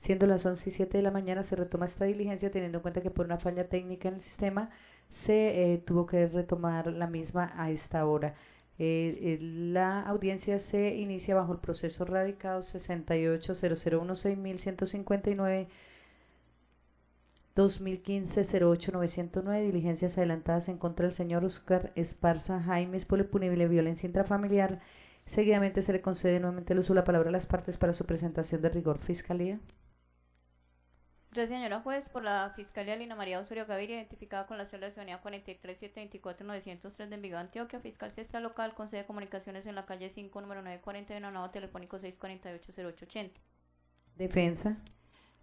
Siendo las 11 y 7 de la mañana, se retoma esta diligencia teniendo en cuenta que por una falla técnica en el sistema se eh, tuvo que retomar la misma a esta hora. Eh, eh, la audiencia se inicia bajo el proceso radicado 680016.159 2015-08-909, diligencias adelantadas en contra del señor Oscar Esparza Jaimes por punible violencia intrafamiliar. Seguidamente se le concede nuevamente el uso de la palabra a las partes para su presentación de rigor. Fiscalía. Señora juez. Por la Fiscalía Lina María Osorio Gaviria, identificada con la célula de ciudadanía 43724-903 de Envigado, Antioquia, fiscal cesta local, con sede de comunicaciones en la calle 5, número 941, nuevo telefónico 648-0880. Defensa.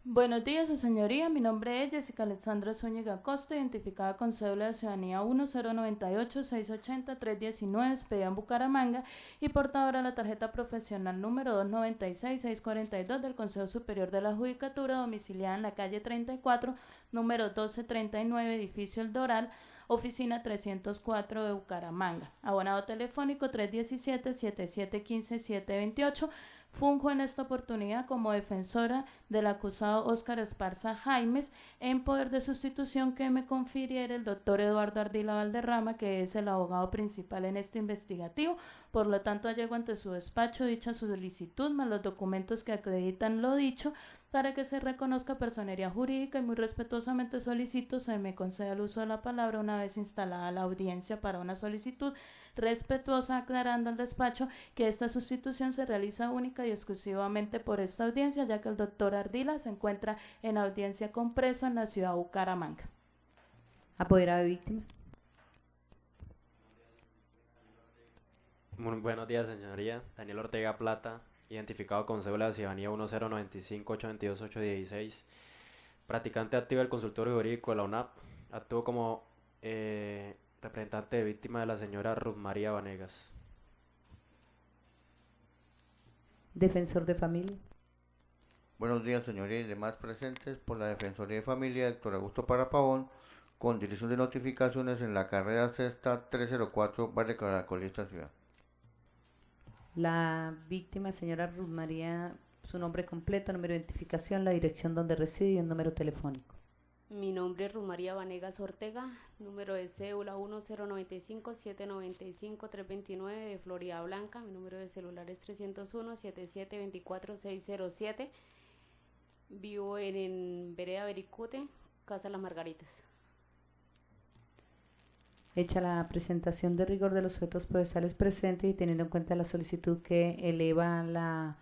Buenos días, su señoría. Mi nombre es Jessica Alexandra Zúñiga Costa, identificada con cédula de ciudadanía 1098-680-319, expedida en Bucaramanga y portadora de la tarjeta profesional número 296-642 del Consejo Superior de la Judicatura, domiciliada en la calle 34, número 1239, edificio El Doral, oficina 304 de Bucaramanga. Abonado telefónico 317-7715-728 Funjo en esta oportunidad como defensora del acusado Óscar Esparza Jaimes en poder de sustitución que me confiriera el doctor Eduardo Ardila Valderrama, que es el abogado principal en este investigativo. Por lo tanto, allego ante su despacho dicha solicitud más los documentos que acreditan lo dicho para que se reconozca personería jurídica y muy respetuosamente solicito se me conceda el uso de la palabra una vez instalada la audiencia para una solicitud respetuosa aclarando al despacho que esta sustitución se realiza única y exclusivamente por esta audiencia ya que el doctor Ardila se encuentra en audiencia con preso en la ciudad de Bucaramanga. Apoderado de víctima. Muy buenos días, señoría. Daniel Ortega Plata, identificado con cédula de ciudadanía 1095822 practicante activo del consultorio jurídico de la UNAP, actuó como eh, representante de víctima de la señora Ruth María Vanegas. Defensor de familia. Buenos días, señorías y demás presentes por la Defensoría de Familia, Héctor Augusto Parapavón, con dirección de notificaciones en la carrera sexta 304, Barrio Caracolista Ciudad. La víctima, señora Ruth María, su nombre completo, número de identificación, la dirección donde reside y un número telefónico. Mi nombre es Rumaría Vanegas Ortega, número de cédula 1095-795-329 de Florida Blanca. Mi número de celular es 301-7724-607. Vivo en, Vereda Bericute, Casa Las Margaritas. Hecha la presentación de rigor de los sujetos procesales presentes y teniendo en cuenta la solicitud que eleva la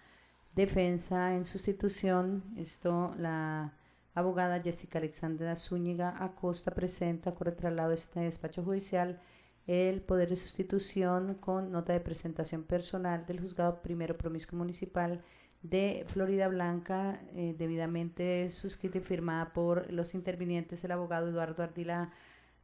defensa en sustitución, esto la abogada Jessica Alexandra Zúñiga Acosta presenta por el traslado de este despacho judicial el poder de sustitución con nota de presentación personal del juzgado primero promiscuo municipal de Florida Blanca, eh, debidamente suscrita y firmada por los intervinientes, el abogado Eduardo Ardila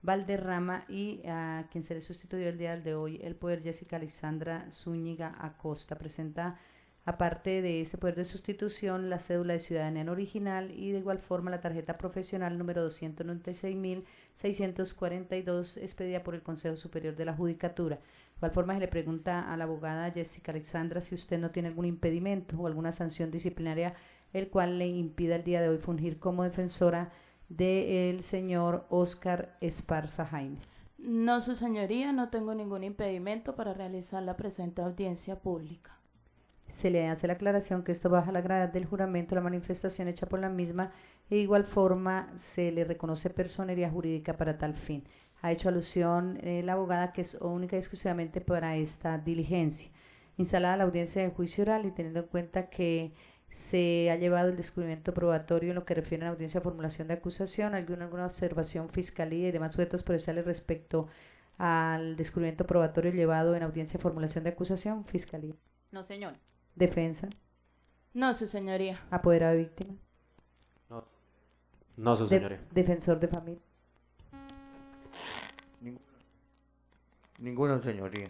Valderrama y a quien se le sustituyó el día de hoy el poder Jessica Alexandra Zúñiga Acosta. Presenta, aparte de ese poder de sustitución, la cédula de ciudadanía original y de igual forma la tarjeta profesional número 296.642 expedida por el Consejo Superior de la Judicatura. De igual forma se le pregunta a la abogada Jessica Alexandra si usted no tiene algún impedimento o alguna sanción disciplinaria el cual le impida el día de hoy fungir como defensora del señor Oscar Esparza Jaime. No, su señoría, no tengo ningún impedimento para realizar la presente audiencia pública. Se le hace la aclaración que esto baja la gravedad del juramento, la manifestación hecha por la misma, e de igual forma se le reconoce personería jurídica para tal fin. Ha hecho alusión eh, la abogada que es única y exclusivamente para esta diligencia. Instalada la audiencia de juicio oral y teniendo en cuenta que se ha llevado el descubrimiento probatorio en lo que refiere a la audiencia de formulación de acusación, alguna, alguna observación fiscalía y demás sujetos procesales respecto al descubrimiento probatorio llevado en audiencia de formulación de acusación, fiscalía. No, señor. Defensa. No, su señoría. Apoderado de víctima. No, no su señoría. defensor de familia. Ninguna señoría.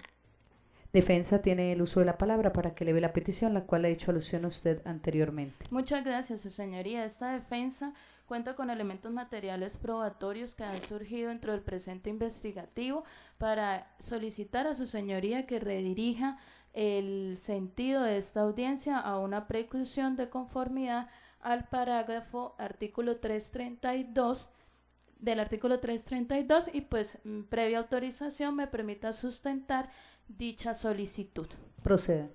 Defensa tiene el uso de la palabra para que le ve la petición, la cual ha hecho alusión a usted anteriormente. Muchas gracias, su señoría. Esta defensa cuenta con elementos materiales probatorios que han surgido dentro del presente investigativo para solicitar a su señoría que redirija el sentido de esta audiencia a una preclusión de conformidad al parágrafo artículo 332 del artículo 332 y pues mm, previa autorización me permita sustentar dicha solicitud. Proceda.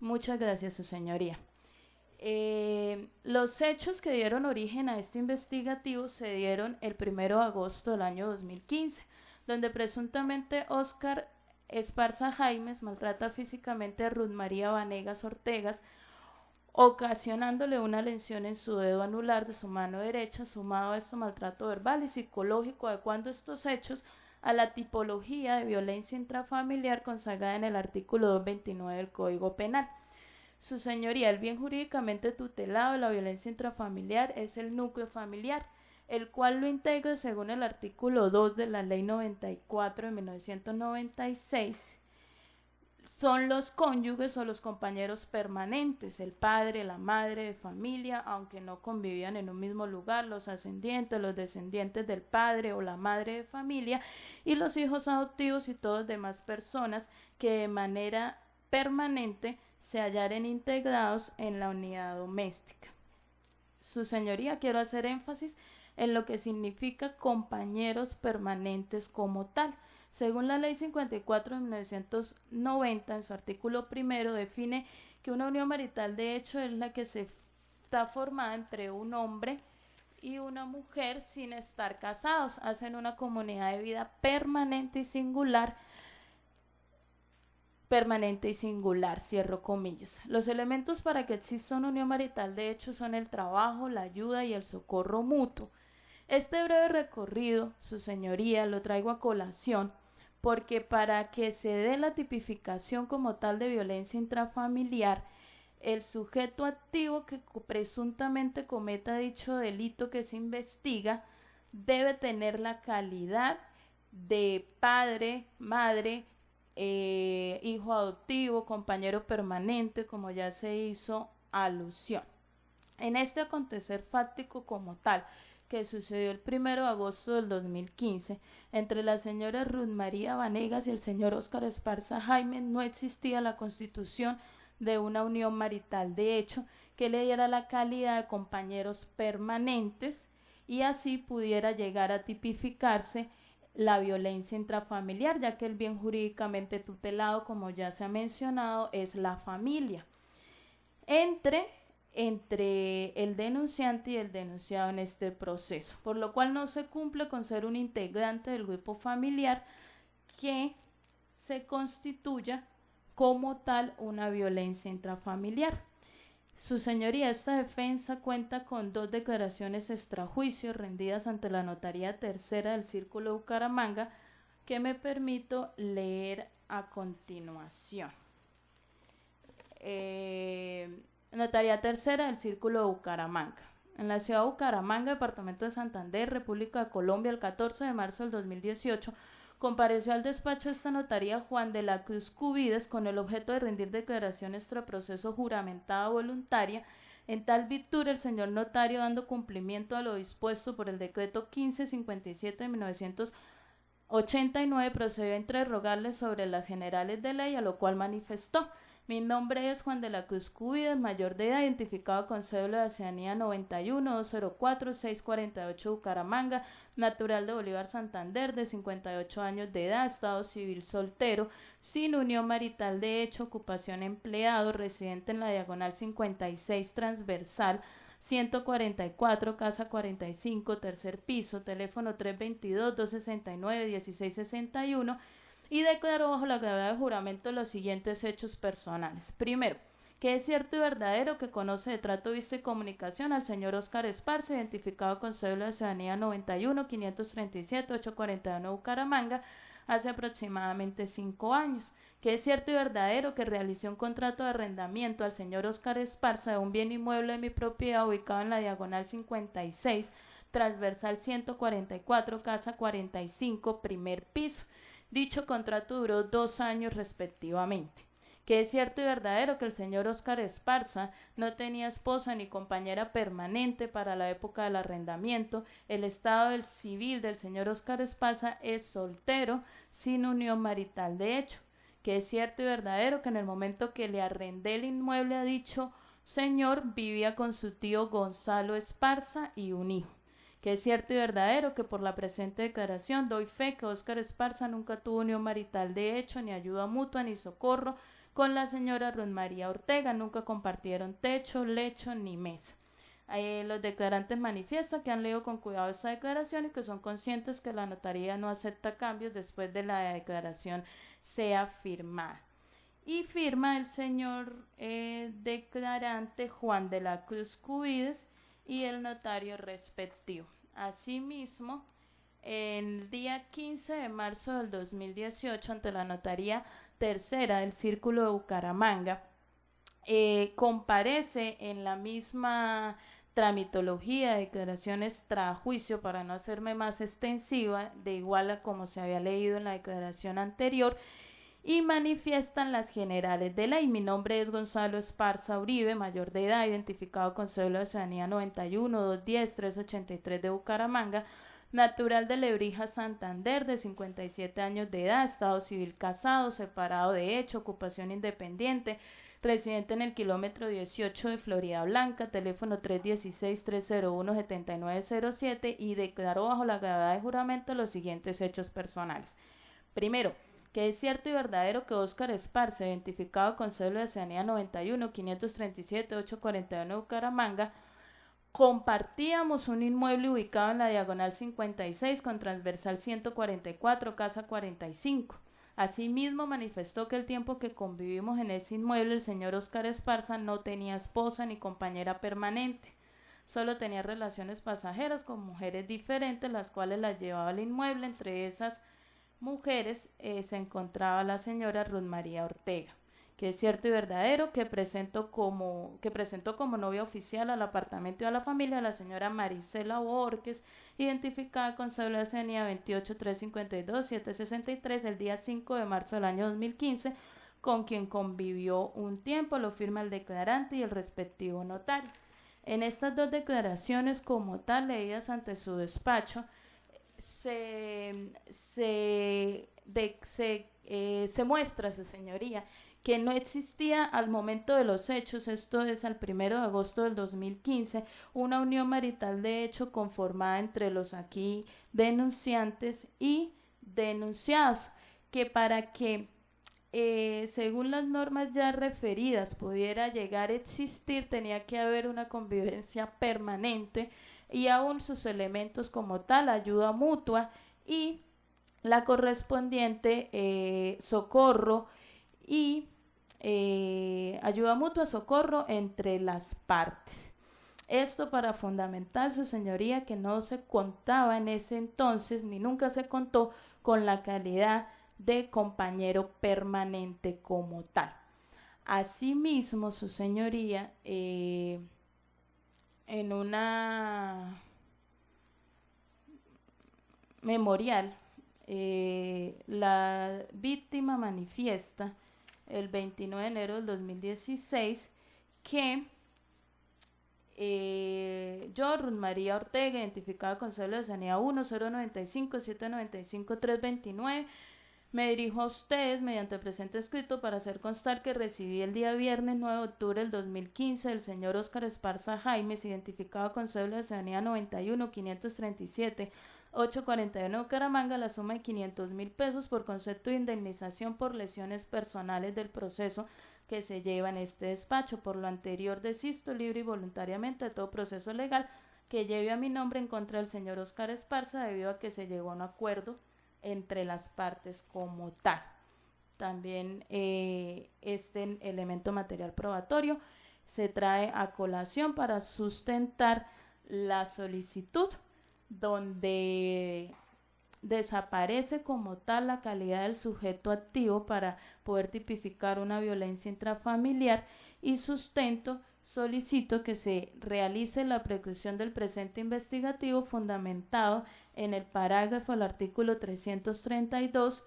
Muchas gracias, su señoría. Eh, los hechos que dieron origen a este investigativo se dieron el primero de agosto del año 2015, donde presuntamente Oscar Esparza Jaimes maltrata físicamente a Ruth María Vanegas Ortegas, ocasionándole una lesión en su dedo anular de su mano derecha, sumado a este maltrato verbal y psicológico, adecuando estos hechos a la tipología de violencia intrafamiliar consagrada en el artículo 229 del Código Penal. Su señoría, el bien jurídicamente tutelado de la violencia intrafamiliar es el núcleo familiar, el cual lo integra según el artículo 2 de la Ley 94 de 1996. Son los cónyuges o los compañeros permanentes, el padre, la madre de familia, aunque no convivían en un mismo lugar, los ascendientes, los descendientes del padre o la madre de familia, y los hijos adoptivos y todas demás personas que de manera permanente se hallaren integrados en la unidad doméstica. Su señoría, quiero hacer énfasis en lo que significa compañeros permanentes como tal. Según la Ley 54 de 1990, en su artículo primero, define que una unión marital de hecho es la que se está formada entre un hombre y una mujer sin estar casados. Hacen una comunidad de vida permanente y singular permanente y singular, cierro comillas. Los elementos para que exista una unión marital de hecho son el trabajo, la ayuda y el socorro mutuo. Este breve recorrido, su señoría, lo traigo a colación porque para que se dé la tipificación como tal de violencia intrafamiliar, el sujeto activo que presuntamente cometa dicho delito que se investiga debe tener la calidad de padre, madre, eh, hijo adoptivo, compañero permanente, como ya se hizo alusión. En este acontecer fáctico como tal, que sucedió el 1 de agosto del 2015 entre la señora Ruth María Vanegas y el señor Óscar Esparza Jaime, no existía la constitución de una unión marital. De hecho, que le diera la calidad de compañeros permanentes y así pudiera llegar a tipificarse la violencia intrafamiliar, ya que el bien jurídicamente tutelado, como ya se ha mencionado, es la familia. Entre, entre el denunciante y el denunciado en este proceso, por lo cual no se cumple con ser un integrante del grupo familiar que se constituya como tal una violencia intrafamiliar. Su señoría, esta defensa cuenta con dos declaraciones extrajuicio rendidas ante la Notaría Tercera del Círculo de Bucaramanga que me permito leer a continuación. Eh, Notaría Tercera del Círculo de Bucaramanga. En la ciudad de Bucaramanga, Departamento de Santander, República de Colombia, el 14 de marzo del 2018, compareció al despacho de esta notaría Juan de la Cruz Cubides con el objeto de rendir declaración proceso juramentada voluntaria. En tal virtud, el señor notario, dando cumplimiento a lo dispuesto por el decreto 1557 de 1989, procedió a interrogarle sobre las generales de ley, a lo cual manifestó mi nombre es Juan de la Cruz Cubides, mayor de edad, identificado con cédula de ciudadanía 91-204-648 Bucaramanga, natural de Bolívar Santander, de 58 años de edad, estado civil soltero, sin unión marital de hecho, ocupación empleado, residente en la diagonal 56 transversal, 144, casa 45, tercer piso, teléfono 322-269-1661 y declaró bajo la gravedad de juramento los siguientes hechos personales. Primero, que es cierto y verdadero que conoce de trato, vista y comunicación al señor Oscar Esparza, identificado con cédula de ciudadanía 91 537 841 Bucaramanga, hace aproximadamente cinco años. Que es cierto y verdadero que realicé un contrato de arrendamiento al señor Oscar Esparza de un bien inmueble de mi propiedad ubicado en la diagonal 56, transversal 144, casa 45, primer piso Dicho contrato duró dos años respectivamente. Que es cierto y verdadero que el señor Oscar Esparza no tenía esposa ni compañera permanente para la época del arrendamiento. El estado del civil del señor Oscar Esparza es soltero, sin unión marital de hecho. Que es cierto y verdadero que en el momento que le arrendé el inmueble a dicho señor vivía con su tío Gonzalo Esparza y un hijo que es cierto y verdadero que por la presente declaración doy fe que Óscar Esparza nunca tuvo unión marital de hecho, ni ayuda mutua, ni socorro con la señora Ruth María Ortega, nunca compartieron techo, lecho ni mesa. Eh, los declarantes manifiestan que han leído con cuidado esta declaración y que son conscientes que la notaría no acepta cambios después de la declaración sea firmada. Y firma el señor eh, declarante Juan de la Cruz Cubides y el notario respectivo. Asimismo, el día 15 de marzo del 2018, ante la notaría tercera del Círculo de Bucaramanga, eh, comparece en la misma tramitología de declaraciones tras juicio para no hacerme más extensiva, de igual a como se había leído en la declaración anterior, y manifiestan las generales de ley. Mi nombre es Gonzalo Esparza Uribe, mayor de edad, identificado con cédula de ciudadanía 91 210 383 de Bucaramanga, natural de Lebrija, Santander, de 57 años de edad, estado civil casado, separado de hecho, ocupación independiente, residente en el kilómetro 18 de Florida Blanca, teléfono 316-301-7907 y declaró bajo la gravedad de juramento los siguientes hechos personales. Primero, que es cierto y verdadero que Óscar Esparce, identificado con cédula de ciudadanía 91 537 841 Bucaramanga, compartíamos un inmueble ubicado en la diagonal 56 con transversal 144, casa 45. Asimismo, manifestó que el tiempo que convivimos en ese inmueble, el señor Óscar Esparza no tenía esposa ni compañera permanente. Solo tenía relaciones pasajeras con mujeres diferentes, las cuales las llevaba al inmueble, entre esas mujeres eh, se encontraba la señora Ruth María Ortega, que es cierto y verdadero que presentó como, que presentó como novia oficial al apartamento y a la familia la señora Marisela Borges, identificada con cédula ciudadanía 28352-763 el día 5 de marzo del año 2015, con quien convivió un tiempo, lo firma el declarante y el respectivo notario. En estas dos declaraciones como tal leídas ante su despacho, se, se, eh, se muestra, su señoría, que no existía al momento de los hechos, esto es al primero de agosto del 2015, una unión marital de hecho conformada entre los aquí denunciantes y denunciados, que para que eh, según las normas ya referidas pudiera llegar a existir, tenía que haber una convivencia permanente y aún sus elementos como tal, ayuda mutua y la correspondiente eh, socorro y eh, ayuda mutua, socorro entre las partes. Esto para fundamentar, su señoría, que no se contaba en ese entonces, ni nunca se contó con la calidad de compañero permanente como tal. Asimismo, su señoría, eh, en una memorial, eh, la víctima manifiesta el 29 de enero del 2016 que eh, yo, María Ortega, identificada con cédula de sanidad 1095 795 329, me dirijo a ustedes mediante presente escrito para hacer constar que recibí el día viernes 9 de octubre del 2015 del señor Óscar Esparza Jaimes, identificado con cédula de ciudadanía 91 537 841 Caramanga, la suma de 500 mil pesos por concepto de indemnización por lesiones personales del proceso que se lleva en este despacho. Por lo anterior, desisto libre y voluntariamente de todo proceso legal que lleve a mi nombre en contra del señor Óscar Esparza debido a que se llegó a un acuerdo entre las partes como tal. También eh, este elemento material probatorio se trae a colación para sustentar la solicitud donde desaparece como tal la calidad del sujeto activo para poder tipificar una violencia intrafamiliar y sustento solicito que se realice la preclusión del presente investigativo fundamentado en el parágrafo del artículo 332,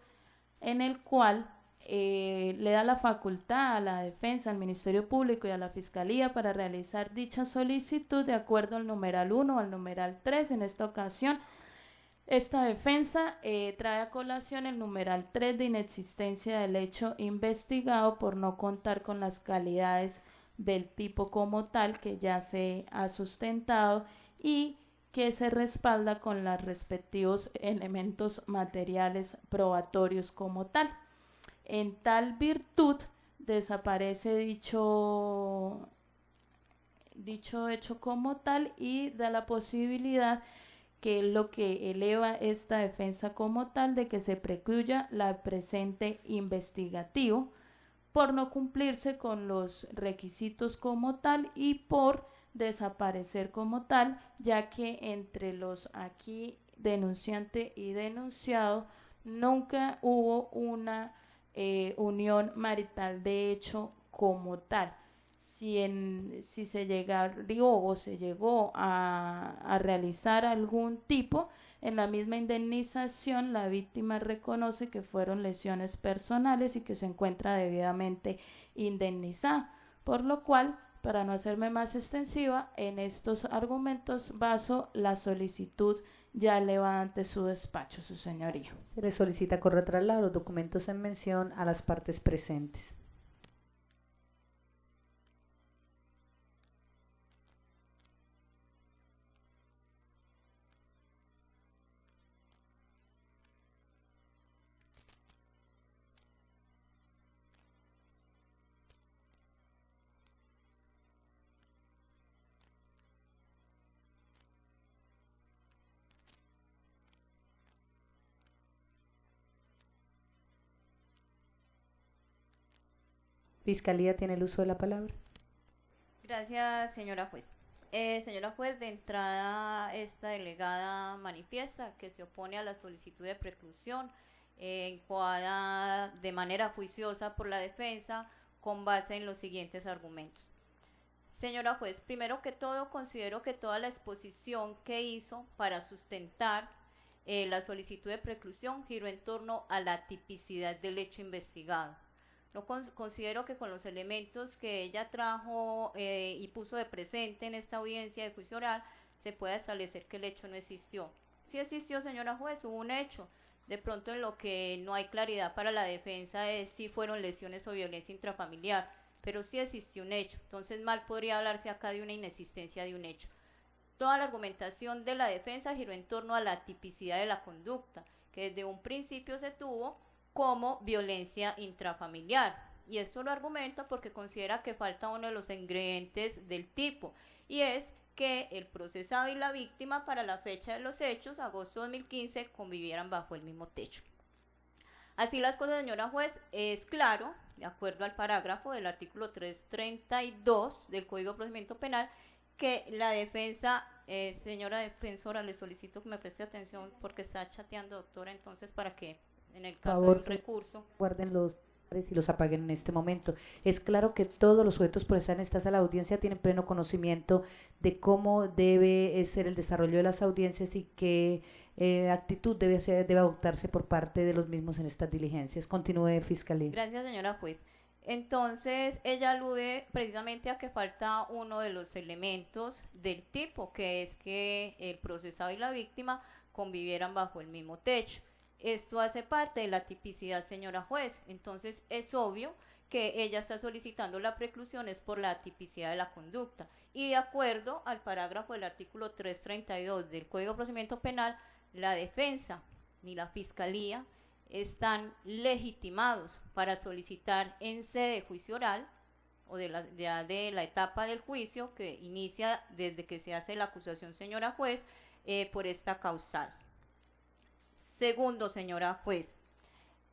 en el cual eh, le da la facultad a la defensa, al Ministerio Público y a la Fiscalía para realizar dicha solicitud de acuerdo al numeral 1 o al numeral 3. En esta ocasión, esta defensa eh, trae a colación el numeral 3 de inexistencia del hecho investigado por no contar con las calidades del tipo como tal que ya se ha sustentado y que se respalda con los respectivos elementos materiales probatorios como tal. En tal virtud desaparece dicho, dicho hecho como tal y da la posibilidad que lo que eleva esta defensa como tal de que se precluya la presente investigativo por no cumplirse con los requisitos como tal y por desaparecer como tal, ya que entre los aquí denunciante y denunciado nunca hubo una eh, unión marital de hecho como tal. Si, en, si se llegó o se llegó a, a realizar algún tipo, en la misma indemnización la víctima reconoce que fueron lesiones personales y que se encuentra debidamente indemnizada, por lo cual para no hacerme más extensiva, en estos argumentos baso la solicitud ya elevada ante su despacho, su señoría. Se le solicita correr los documentos en mención a las partes presentes. Fiscalía tiene el uso de la palabra. Gracias, señora juez. Eh, señora juez, de entrada, esta delegada manifiesta que se opone a la solicitud de preclusión eh, de manera juiciosa por la defensa con base en los siguientes argumentos. Señora juez, primero que todo, considero que toda la exposición que hizo para sustentar eh, la solicitud de preclusión giró en torno a la tipicidad del hecho investigado. No considero que con los elementos que ella trajo eh, y puso de presente en esta audiencia de juicio oral se pueda establecer que el hecho no existió. Si existió, señora juez, hubo un hecho. De pronto en lo que no hay claridad para la defensa es si fueron lesiones o violencia intrafamiliar, pero sí existió un hecho. Entonces mal podría hablarse acá de una inexistencia de un hecho. Toda la argumentación de la defensa giró en torno a la tipicidad de la conducta, que desde un principio se tuvo como violencia intrafamiliar. Y esto lo argumenta porque considera que falta uno de los ingredientes del tipo, y es que el procesado y la víctima para la fecha de los hechos, agosto de 2015, convivieran bajo el mismo techo. Así las cosas, señora juez, es claro, de acuerdo al parágrafo del artículo 332 del Código de Procedimiento Penal, que la defensa, eh, señora defensora, le solicito que me preste atención porque está chateando, doctora, entonces para que en el caso del recurso. Guarden los y los apaguen en este momento. Es claro que todos los sujetos por estar en esta sala de audiencia tienen pleno conocimiento de cómo debe eh, ser el desarrollo de las audiencias y qué eh, actitud debe, ser, debe adoptarse por parte de los mismos en estas diligencias. Continúe, Fiscalía. Gracias, señora juez. Entonces, ella alude precisamente a que falta uno de los elementos del tipo, que es que el procesado y la víctima convivieran bajo el mismo techo. Esto hace parte de la tipicidad, señora juez. Entonces es obvio que ella está solicitando la preclusión es por la tipicidad de la conducta. Y de acuerdo al parágrafo del artículo 332 del Código de Procedimiento Penal, la defensa ni la fiscalía están legitimados para solicitar en sede de juicio oral o de la, la etapa del juicio que inicia desde que se hace la acusación, señora juez, eh, por esta causal. Segundo, señora juez,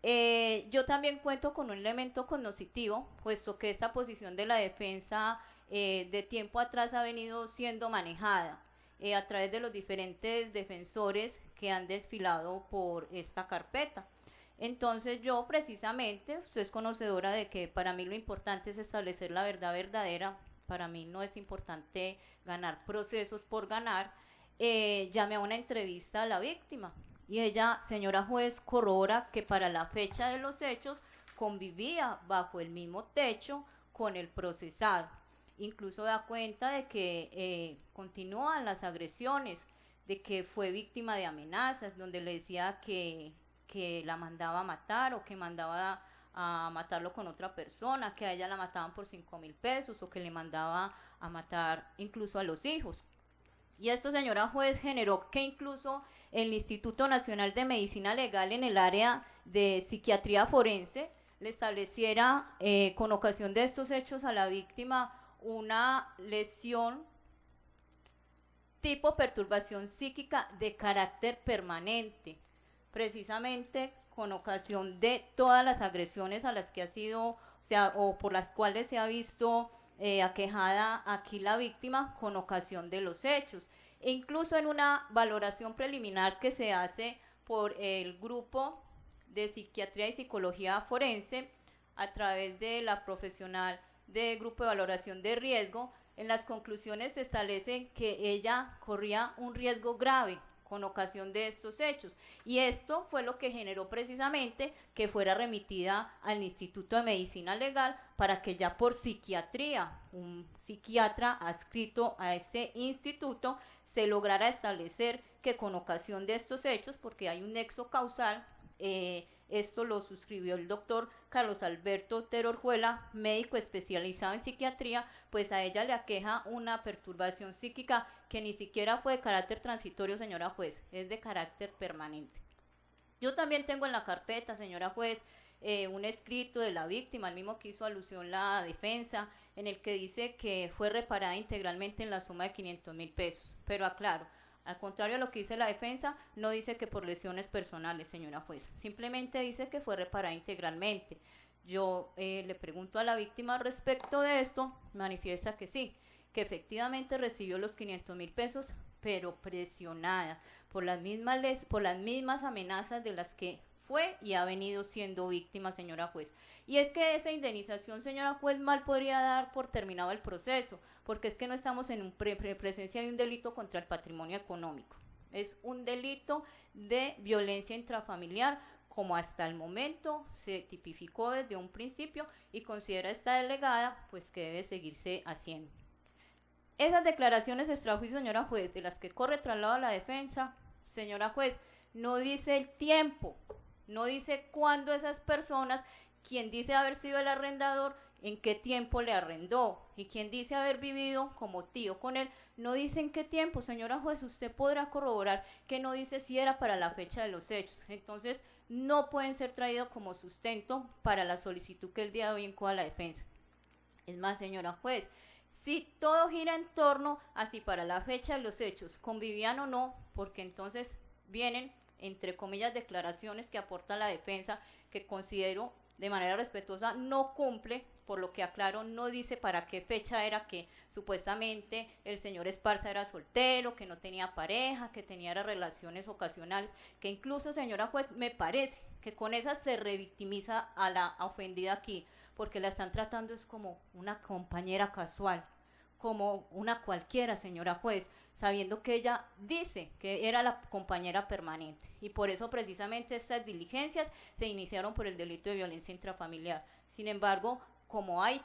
eh, yo también cuento con un elemento cognoscitivo, puesto que esta posición de la defensa eh, de tiempo atrás ha venido siendo manejada eh, a través de los diferentes defensores que han desfilado por esta carpeta. Entonces yo precisamente, usted es conocedora de que para mí lo importante es establecer la verdad verdadera, para mí no es importante ganar procesos por ganar, llamé a una entrevista a la víctima y ella, señora juez, corrobora que para la fecha de los hechos convivía bajo el mismo techo con el procesado. Incluso da cuenta de que eh, continúan las agresiones, de que fue víctima de amenazas, donde le decía que, que la mandaba a matar o que mandaba a matarlo con otra persona, que a ella la mataban por 5 mil pesos o que le mandaba a matar incluso a los hijos. Y esto, señora juez, generó que incluso el Instituto Nacional de Medicina Legal en el área de psiquiatría forense le estableciera eh, con ocasión de estos hechos a la víctima una lesión tipo perturbación psíquica de carácter permanente, precisamente con ocasión de todas las agresiones a las que ha sido, o sea, o por las cuales se ha visto eh, aquejada aquí la víctima con ocasión de los hechos. E incluso en una valoración preliminar que se hace por el grupo de psiquiatría y psicología forense a través de la profesional de grupo de valoración de riesgo, en las conclusiones se establece que ella corría un riesgo grave con ocasión de estos hechos. Y esto fue lo que generó precisamente que fuera remitida al Instituto de Medicina Legal para que ya por psiquiatría, un psiquiatra adscrito a este instituto, se lograra establecer que con ocasión de estos hechos, porque hay un nexo causal, eh, esto lo suscribió el doctor Carlos Alberto Terorjuela, médico especializado en psiquiatría, pues a ella le aqueja una perturbación psíquica que ni siquiera fue de carácter transitorio, señora juez, es de carácter permanente. Yo también tengo en la carpeta, señora juez, eh, un escrito de la víctima, el mismo que hizo alusión la defensa, en el que dice que fue reparada integralmente en la suma de 500 mil pesos. Pero aclaro, al contrario a lo que dice la defensa, no dice que por lesiones personales, señora juez. Simplemente dice que fue reparada integralmente. Yo eh, le pregunto a la víctima respecto de esto, manifiesta que sí, que efectivamente recibió los 500 mil pesos, pero presionada por las mismas por las mismas amenazas de las que fue y ha venido siendo víctima, señora juez. Y es que esa indemnización, señora juez, mal podría dar por terminado el proceso, porque es que no estamos en un presencia de un delito contra el patrimonio económico. Es un delito de violencia intrafamiliar, como hasta el momento se tipificó desde un principio y considera esta delegada, pues que debe seguirse haciendo. Esas declaraciones extrajuicio, señora juez, de las que corre traslado a la defensa, señora juez, no dice el tiempo, no dice cuándo esas personas, quien dice haber sido el arrendador, en qué tiempo le arrendó y quien dice haber vivido como tío con él, no dice en qué tiempo, señora juez, usted podrá corroborar que no dice si era para la fecha de los hechos. Entonces, no pueden ser traídos como sustento para la solicitud que el día de hoy encoa la defensa. Es más, señora juez, si todo gira en torno a si para la fecha de los hechos convivían o no, porque entonces vienen entre comillas, declaraciones que aporta la defensa, que considero de manera respetuosa no cumple, por lo que aclaro, no dice para qué fecha era que supuestamente el señor Esparza era soltero, que no tenía pareja, que tenía relaciones ocasionales, que incluso, señora juez, me parece que con esa se revictimiza a la ofendida aquí, porque la están tratando es como una compañera casual, como una cualquiera, señora juez sabiendo que ella dice que era la compañera permanente. Y por eso precisamente estas diligencias se iniciaron por el delito de violencia intrafamiliar. Sin embargo, como hay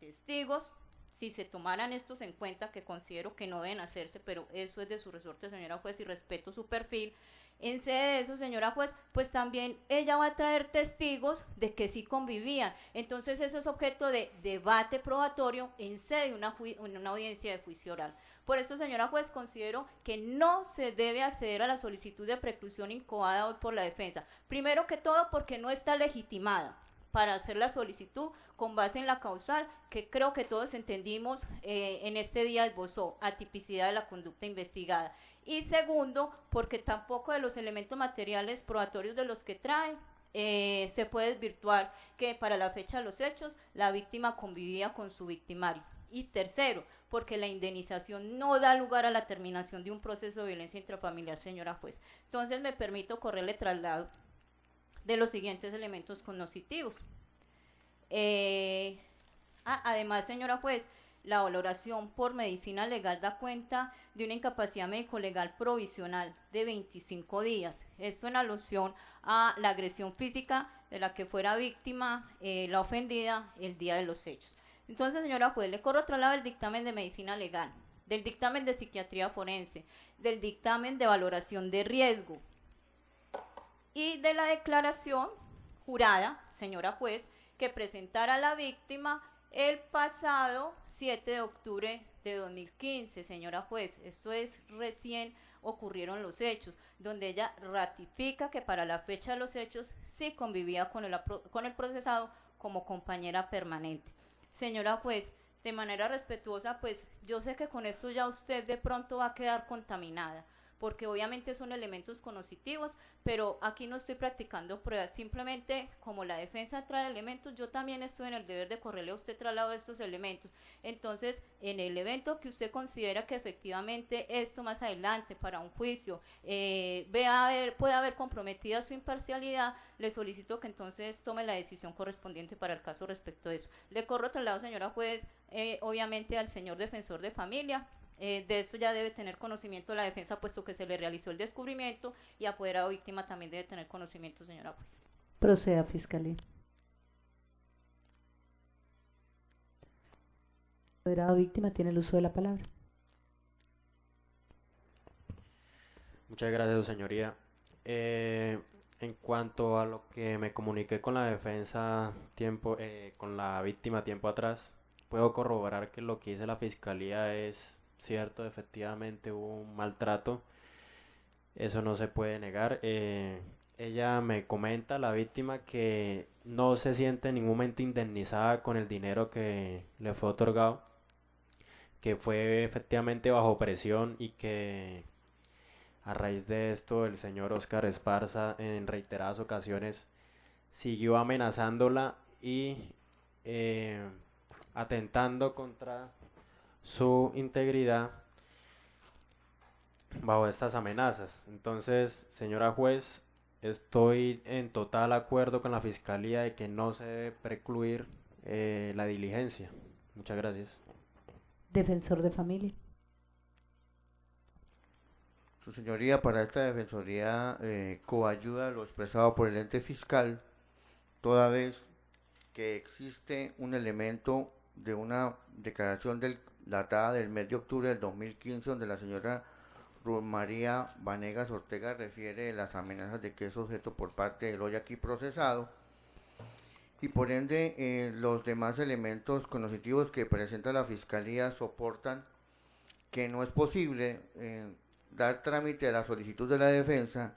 testigos, si se tomaran estos en cuenta, que considero que no deben hacerse, pero eso es de su resorte, señora juez, y respeto su perfil, en sede de eso, señora juez, pues también ella va a traer testigos de que sí convivían. Entonces eso es objeto de debate probatorio en sede de una, una audiencia de juicio oral. Por eso, señora juez, considero que no se debe acceder a la solicitud de preclusión incoada hoy por la defensa. Primero que todo porque no está legitimada para hacer la solicitud con base en la causal que creo que todos entendimos eh, en este día esbozó, atipicidad de la conducta investigada. Y segundo, porque tampoco de los elementos materiales probatorios de los que trae eh, se puede desvirtuar que para la fecha de los hechos la víctima convivía con su victimario. Y tercero, porque la indemnización no da lugar a la terminación de un proceso de violencia intrafamiliar, señora juez. Entonces me permito correrle traslado de los siguientes elementos cognitivos. Eh, ah, además, señora juez, la valoración por medicina legal da cuenta de una incapacidad médico-legal provisional de 25 días. Esto en alusión a la agresión física de la que fuera víctima eh, la ofendida el día de los hechos. Entonces, señora juez, le corro otro lado del dictamen de medicina legal, del dictamen de psiquiatría forense, del dictamen de valoración de riesgo y de la declaración jurada, señora juez, que presentara la víctima el pasado 7 de octubre de 2015, señora juez. Esto es recién ocurrieron los hechos, donde ella ratifica que para la fecha de los hechos sí convivía con el, con el procesado como compañera permanente. Señora juez, de manera respetuosa, pues yo sé que con esto ya usted de pronto va a quedar contaminada, porque obviamente son elementos conoscitivos, pero aquí no estoy practicando pruebas, simplemente como la defensa trae elementos, yo también estoy en el deber de correrle a usted traslado estos elementos. Entonces, en el evento que usted considera que efectivamente esto más adelante para un juicio eh, vea haber, puede haber comprometida su imparcialidad, le solicito que entonces tome la decisión correspondiente para el caso respecto de eso. Le corro traslado, señora juez, eh, obviamente al señor defensor de familia. Eh, de esto ya debe tener conocimiento la defensa, puesto que se le realizó el descubrimiento y apoderado víctima también debe tener conocimiento, señora juez. Proceda, Fiscalía. Apoderado víctima tiene el uso de la palabra. Muchas gracias, su señoría. Eh, en cuanto a lo que me comuniqué con la defensa tiempo, eh, con la víctima tiempo atrás, puedo corroborar que lo que dice la fiscalía es cierto, efectivamente hubo un maltrato. Eso no se puede negar. Eh, ella me comenta, la víctima, que no se siente en ningún momento indemnizada con el dinero que le fue otorgado, que fue efectivamente bajo presión y que a raíz de esto, el señor Oscar Esparza en reiteradas ocasiones siguió amenazándola y eh, atentando contra su integridad bajo estas amenazas. Entonces, señora juez, estoy en total acuerdo con la fiscalía de que no se debe precluir eh, la diligencia. Muchas gracias. Defensor de familia. Su señoría, para esta defensoría eh, coayuda lo expresado por el ente fiscal, toda vez que existe un elemento de una declaración del, datada del mes de octubre del 2015, donde la señora María Vanegas Ortega refiere las amenazas de que es objeto por parte del hoy aquí procesado, y por ende eh, los demás elementos conocitivos que presenta la fiscalía soportan que no es posible eh, dar trámite a la solicitud de la defensa,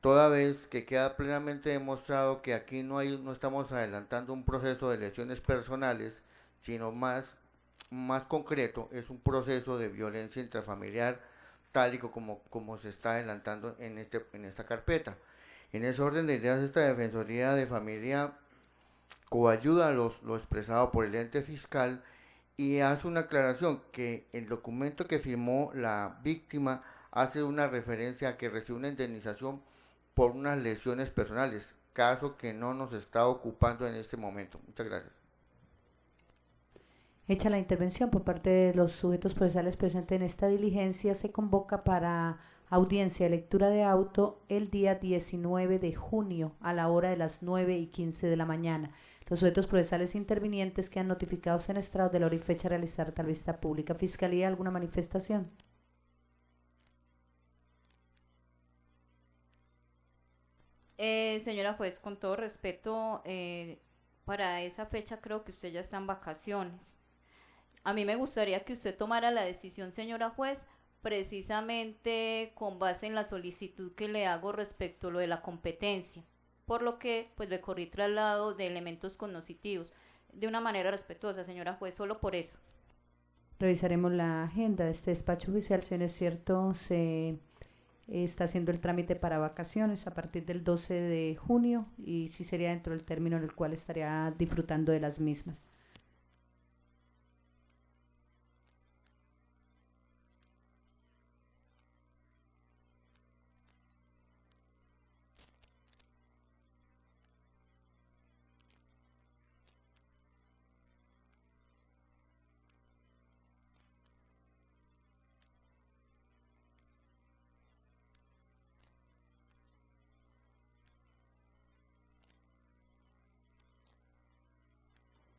toda vez que queda plenamente demostrado que aquí no, hay, no estamos adelantando un proceso de lesiones personales, sino más, más concreto, es un proceso de violencia intrafamiliar tal y como, como se está adelantando en, este, en esta carpeta. En ese orden de ideas, esta Defensoría de Familia coayuda los, lo expresado por el ente fiscal y hace una aclaración que el documento que firmó la víctima hace una referencia a que recibe una indemnización por unas lesiones personales, caso que no nos está ocupando en este momento. Muchas gracias. Hecha la intervención por parte de los sujetos procesales presentes en esta diligencia, se convoca para audiencia de lectura de auto el día 19 de junio a la hora de las 9 y 15 de la mañana. Los sujetos procesales intervinientes quedan notificados en estrado de la hora y fecha a realizar tal vista pública. Fiscalía, ¿alguna manifestación? Eh, señora juez, con todo respeto, eh, para esa fecha creo que usted ya está en vacaciones. A mí me gustaría que usted tomara la decisión, señora juez, precisamente con base en la solicitud que le hago respecto a lo de la competencia, por lo que pues le corrí traslado de elementos cognitivos de una manera respetuosa, señora juez, solo por eso. Revisaremos la agenda de este despacho judicial, si no es cierto, se está haciendo el trámite para vacaciones a partir del 12 de junio y sí sería dentro del término en el cual estaría disfrutando de las mismas.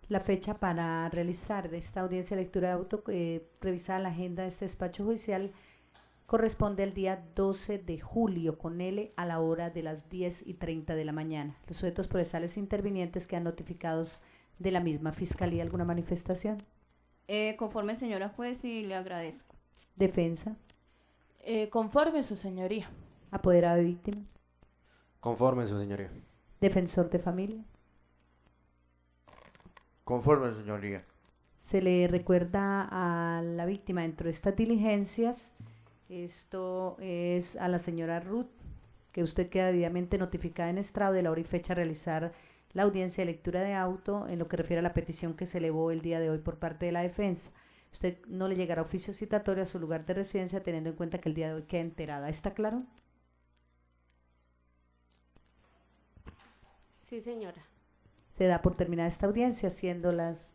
La fecha para realizar esta audiencia de lectura de auto, eh, revisada la agenda de este despacho judicial, corresponde al día 12 de julio con L a la hora de las 10 y 30 de la mañana. Los sujetos procesales intervinientes quedan notificados de la misma Fiscalía. ¿Alguna manifestación? Eh, conforme, señora juez, y le agradezco. Defensa. Eh, conforme, su señoría. Apoderado de víctima. Conforme, su señoría. Defensor de familia. Conforme, señoría. Se le recuerda a la víctima dentro de estas diligencias. Esto es a la señora Ruth, que usted queda debidamente notificada en estrado de la hora y fecha a realizar la audiencia de lectura de auto en lo que refiere a la petición que se elevó el día de hoy por parte de la defensa. Usted no le llegará oficio citatorio a su lugar de residencia teniendo en cuenta que el día de hoy queda enterada. ¿Está claro? Sí, señora. Se da por terminada esta audiencia, siendo las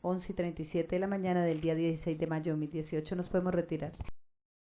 11 y 37 de la mañana del día 16 de mayo de 2018. Nos podemos retirar.